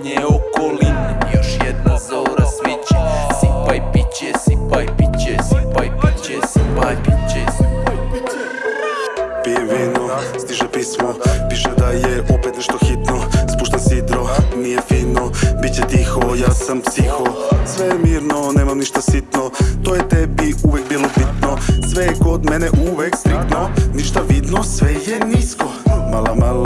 manje okoline Još jedna zora sviće Sipaj piće, sipaj piće, sipaj piće, sipaj piće Pije vino, stiže pismo Piše da je opet nešto hitno. Spušta sidro, nije fino Biće tiho, ja sam psiho. Sve je mirno, nemam ništa sitno To je tebi uvek bilo bitno. Sve je kod mene uvek striktno Ništa vidno, sve je nisko. Mala, mala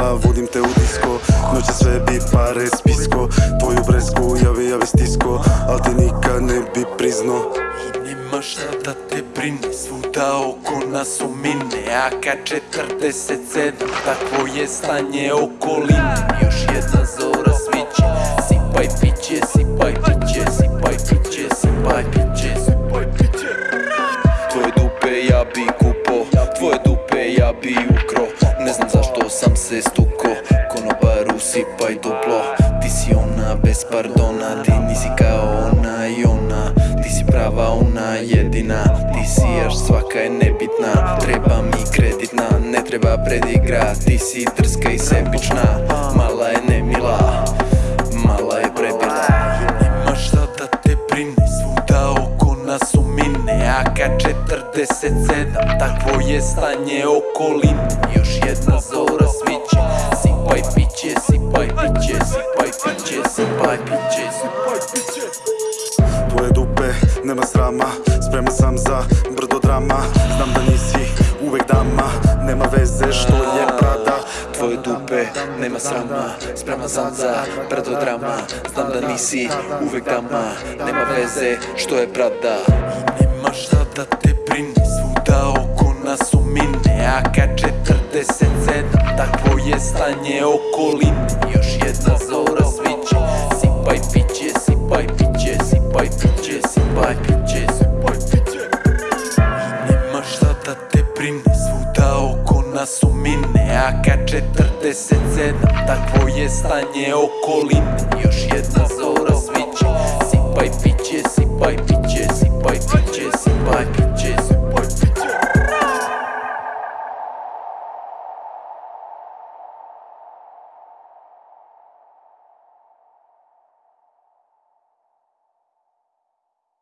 Noće sve bi pare spisko. Tvoju bresku, javi, javi stisko. Al ti nikad ne bi priznao I nema šta da te brine Svuda oko nas omine AK-47 Takvo je stanje okoline Konobaru sipaj duplo Ti si ona bez pardona Ti nisi kao ona i ona Ti si prava ona jedina Ti si až svaka je nebitna. Treba mi kreditna, ne treba predigra. Ti si drska i sebična Mala je nemila Mala je prebila. Nema šta da te brine Svuda oko nas omine. AK-47 Takvo je stanje okoline. Još jedna zora Sipaj piće Tvoje dupe, nema srama Spreman sam za brdo drama. Znam da nisi uvek dama Nema veze što je prada Tvoje dupe, nema srama Spreman sam za drama. Znam da nisi uvek dama Nema veze što je prada nema šta da te brine Svuda oko nas omine AK-47 Takvo je stanje okoline Još jedna zora piće, sipaj piće Sipaj piće I nema šta da te brine Svuda oko nas omine AK-47 Takvo je stanje okoline. Još jedna zora sviće Sipaj piće